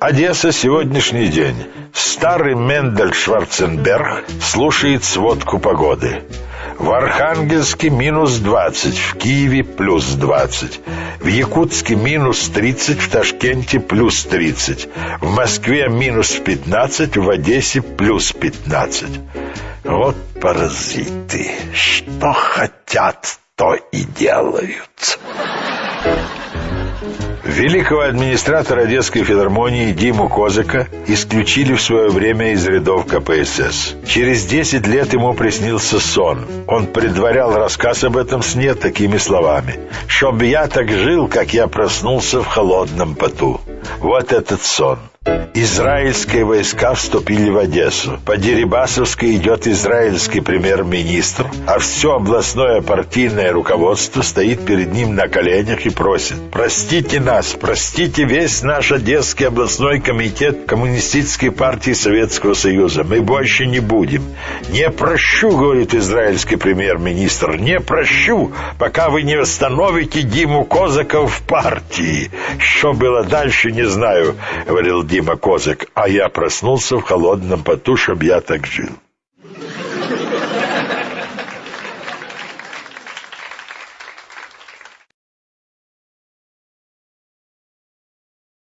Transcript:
Одесса, сегодняшний день. Старый Мендель Шварценберг слушает сводку погоды. В Архангельске минус 20, в Киеве плюс 20, в Якутске минус 30, в Ташкенте плюс 30, в Москве минус 15, в Одессе плюс 15. Вот паразиты, что хотят, то и делают. Великого администратора Одесской филармонии Диму Козыка исключили в свое время из рядов КПСС. Через 10 лет ему приснился сон. Он предварял рассказ об этом сне такими словами. «Чтоб я так жил, как я проснулся в холодном поту». Вот этот сон. Израильские войска вступили в Одессу. По Дерибасовской идет израильский премьер-министр, а все областное партийное руководство стоит перед ним на коленях и просит «Простите нас, простите весь наш Одесский областной комитет Коммунистической партии Советского Союза. Мы больше не будем. Не прощу, говорит израильский премьер-министр, не прощу, пока вы не восстановите Диму Козака в партии. Что было дальше, не знаю, говорил Дима Козак, а я проснулся в холодном поту, чтоб я так жил.